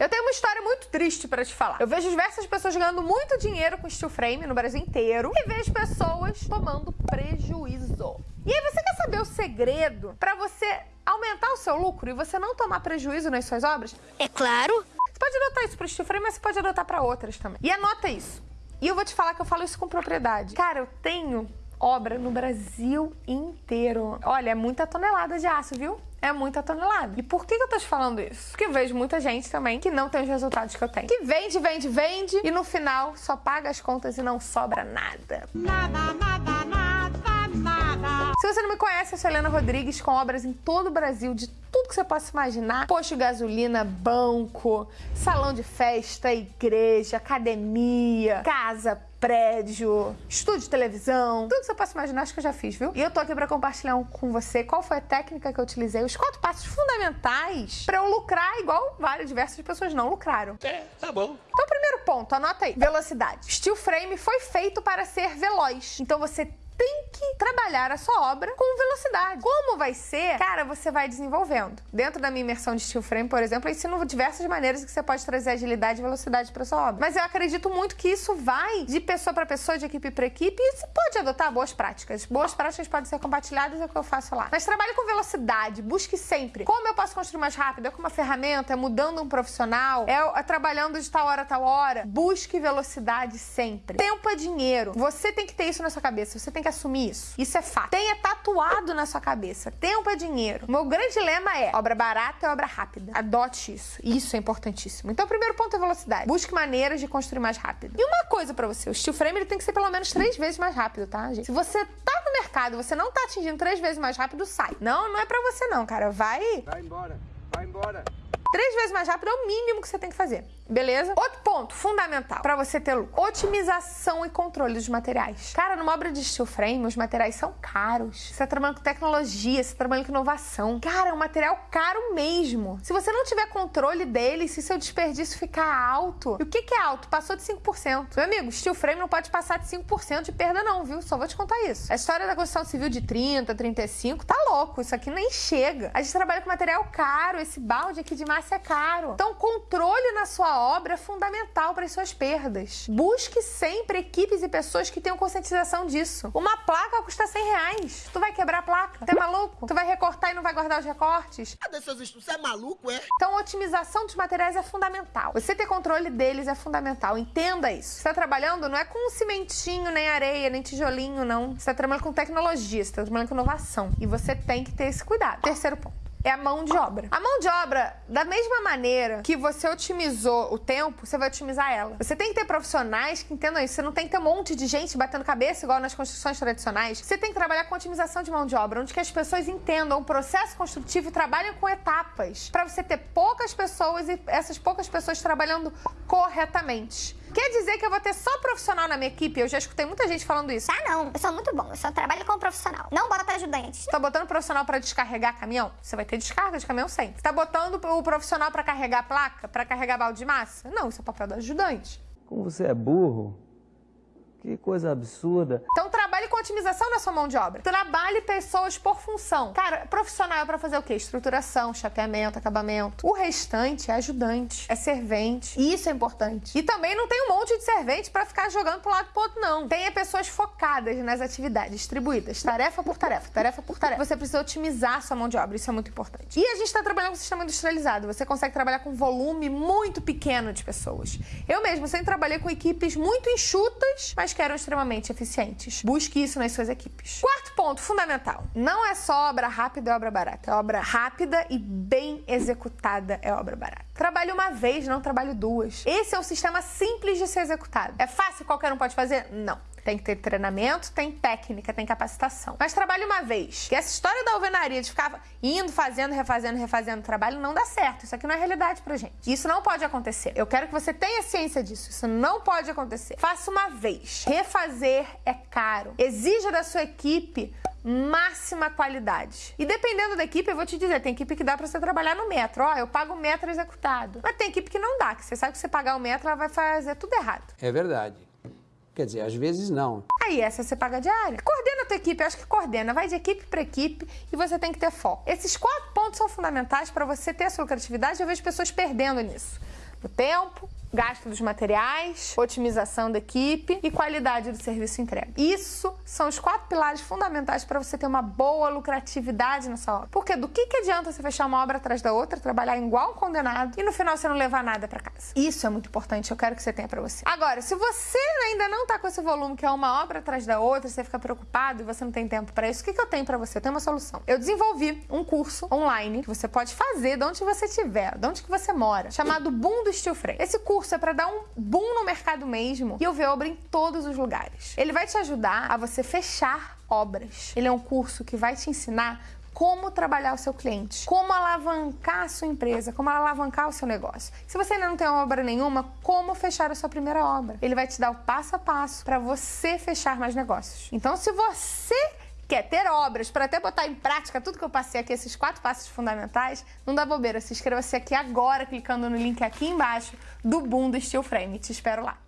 Eu tenho uma história muito triste para te falar. Eu vejo diversas pessoas ganhando muito dinheiro com steel frame no Brasil inteiro e vejo pessoas tomando prejuízo. E aí você quer saber o segredo para você aumentar o seu lucro e você não tomar prejuízo nas suas obras? É claro. Você pode adotar isso para steel frame, mas você pode adotar para outras também. E anota isso. E eu vou te falar que eu falo isso com propriedade. Cara, eu tenho obra no Brasil inteiro. Olha, é muita tonelada de aço, viu? É muita tonelada. E por que eu tô te falando isso? Porque eu vejo muita gente também que não tem os resultados que eu tenho. Que vende, vende, vende e no final só paga as contas e não sobra nada. Nada, nada, nada, nada. Se você não me conhece, eu sou Helena Rodrigues, com obras em todo o Brasil, de tudo que você possa imaginar: posto de gasolina, banco, salão de festa, igreja, academia, casa, prédio, estúdio de televisão, tudo que você possa imaginar, acho que eu já fiz, viu? E eu tô aqui para compartilhar com você qual foi a técnica que eu utilizei, os quatro passos fundamentais para eu lucrar igual várias diversas pessoas não lucraram. É, tá bom. Então, primeiro ponto, anota aí: velocidade. Steel frame foi feito para ser veloz. Então você tem que trabalhar a sua obra com velocidade. Como vai ser? Cara, você vai desenvolvendo. Dentro da minha imersão de steel frame, por exemplo, eu ensino diversas maneiras que você pode trazer agilidade e velocidade para sua obra. Mas eu acredito muito que isso vai de pessoa para pessoa, de equipe para equipe, e você pode adotar boas práticas. Boas práticas podem ser compartilhadas, é o que eu faço lá. Mas trabalhe com velocidade, busque sempre. Como eu posso construir mais rápido? É com uma ferramenta, é mudando um profissional, é, é trabalhando de tal hora a tal hora. Busque velocidade sempre. Tempo é dinheiro. Você tem que ter isso na sua cabeça. Você tem que assumir isso. Isso é fato. Tenha tatuado na sua cabeça. Tempo é dinheiro. O meu grande lema é: obra barata é obra rápida. Adote isso. Isso é importantíssimo. Então, o primeiro ponto é velocidade. Busque maneiras de construir mais rápido. E uma coisa para você: o steel frame ele tem que ser pelo menos três vezes mais rápido, tá, gente? Se você tá no mercado você não tá atingindo três vezes mais rápido, sai. Não, não é para você, não, cara. Vai. Vai embora, vai embora. Três vezes mais rápido é o mínimo que você tem que fazer, beleza? Outro ponto fundamental para você ter lucro: otimização e controle dos materiais. Cara, numa obra de steel frame, os materiais são caros. Você tá trabalhando com tecnologia, você tá trabalhando com inovação. Cara, é um material caro mesmo. Se você não tiver controle dele, se seu desperdício ficar alto, e o que, que é alto? Passou de 5%. Meu amigo, steel frame não pode passar de 5% de perda, não, viu? Só vou te contar isso. A história da construção civil de 30, 35, tá louco. Isso aqui nem chega. A gente trabalha com material caro, esse balde aqui de massa é caro. Então, controle na sua obra é fundamental para as suas perdas. Busque sempre equipes e pessoas que tenham conscientização disso. Uma placa custa 100 reais. Tu vai quebrar a placa? Tu é maluco? Tu vai recortar e não vai guardar os recortes? Cadê seus estudos? Você é maluco, é? Então, a otimização dos materiais é fundamental. Você ter controle deles é fundamental. Entenda isso. Você está trabalhando não é com cimentinho, nem areia, nem tijolinho, não. Você está trabalhando com tecnologia, você está trabalhando com inovação. E você tem que ter esse cuidado. Terceiro ponto é a mão de obra. A mão de obra, da mesma maneira que você otimizou o tempo, você vai otimizar ela. Você tem que ter profissionais que entendam isso. Você não tem que ter um monte de gente batendo cabeça igual nas construções tradicionais. Você tem que trabalhar com otimização de mão de obra, onde que as pessoas entendam o processo construtivo e trabalhem com etapas, para você ter poucas pessoas e essas poucas pessoas trabalhando corretamente. Quer dizer que eu vou ter só profissional na minha equipe? Eu já escutei muita gente falando isso. Ah, não. Eu sou muito bom. Eu só trabalho como profissional. Não bota para ajudante. Tá botando profissional para descarregar caminhão? Você vai ter descarga de caminhão sempre. Tá botando o profissional para carregar placa? Para carregar balde de massa? Não, isso é papel do ajudante. Como você é burro? Que coisa absurda. Então com otimização na sua mão de obra. Trabalhe pessoas por função. Cara, profissional é pra fazer o quê? Estruturação, chapeamento, acabamento. O restante é ajudante, é servente. Isso é importante. E também não tem um monte de servente para ficar jogando pro lado pro outro, não. Tenha pessoas focadas nas atividades, distribuídas, tarefa por tarefa, tarefa por tarefa. Você precisa otimizar a sua mão de obra, isso é muito importante. E a gente tá trabalhando com um sistema industrializado. Você consegue trabalhar com um volume muito pequeno de pessoas. Eu mesmo sempre trabalhei com equipes muito enxutas, mas que eram extremamente eficientes. Busque isso nas suas equipes. Quarto ponto fundamental: não é só obra rápida e obra barata. É obra rápida e bem executada é obra barata. Trabalhe uma vez, não trabalhe duas. Esse é um sistema simples de ser executado. É fácil, qualquer um pode fazer? Não. Tem que ter treinamento, tem técnica, tem capacitação. Mas trabalhe uma vez. Que essa história da alvenaria de ficar indo, fazendo, refazendo, refazendo trabalho não dá certo. Isso aqui não é realidade pra gente. Isso não pode acontecer. Eu quero que você tenha ciência disso. Isso não pode acontecer. Faça uma vez. Refazer é caro. Exija da sua equipe máxima qualidade. E dependendo da equipe, eu vou te dizer, tem equipe que dá para você trabalhar no metro. Ó, eu pago o metro executado. Mas tem equipe que não dá, que você sabe que você pagar o metro, ela vai fazer tudo errado. É verdade. Quer dizer, às vezes não. Aí essa você paga diária. Coordena a tua equipe, eu acho que coordena. Vai de equipe para equipe e você tem que ter foco. Esses quatro pontos são fundamentais para você ter a sua lucratividade. Eu vejo pessoas perdendo nisso. O tempo, gasto dos materiais, otimização da equipe e qualidade do serviço entregue. Isso são os quatro pilares fundamentais para você ter uma boa lucratividade nessa obra. Porque do que, que adianta você fechar uma obra atrás da outra, trabalhar igual um condenado e no final você não levar nada para casa? Isso é muito importante, eu quero que você tenha para você. Agora, se você ainda não tá com esse volume, que é uma obra atrás da outra, você fica preocupado e você não tem tempo para isso, o que, que eu tenho para você? Eu tenho uma solução. Eu desenvolvi um curso online que você pode fazer de onde você estiver, de onde que você mora, chamado Boom do Steel Frame. Esse curso é para dar um boom no mercado mesmo e eu ver obra em todos os lugares. Ele vai te ajudar a você fechar obras. Ele é um curso que vai te ensinar como trabalhar o seu cliente, como alavancar a sua empresa, como alavancar o seu negócio. Se você ainda não tem obra nenhuma, como fechar a sua primeira obra. Ele vai te dar o passo a passo para você fechar mais negócios. Então, se você quer ter obras para até botar em prática tudo que eu passei aqui, esses quatro passos fundamentais, não dá bobeira. Se inscreva-se aqui agora, clicando no link aqui embaixo do Boom do Steel Frame. Te espero lá.